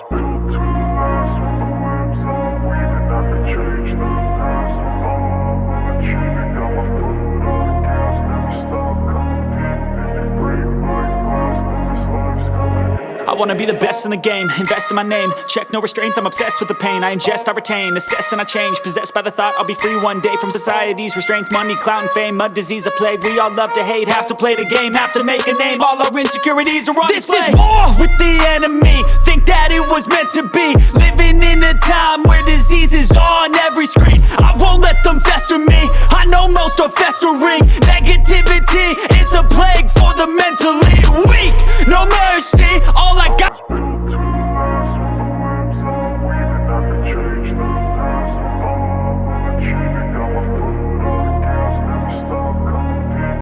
I could change the past with all I will achieve. And got my foot on the gas, never stop competing. If you break my glass, then this life's gonna end. I wanna be the best in the game, invest in my name. Check no restraints, I'm obsessed with the pain. I ingest, I retain, assess and I change. Possessed by the thought I'll be free one day From society's restraints, money, clout and fame Mud, disease, a plague, we all love to hate Have to play the game, have to make a name. All our insecurities are on This display. is war with the was meant to be. Living in a time where disease is on every screen. I won't let them fester me. I know most are festering. Negativity is a plague for the mentally weak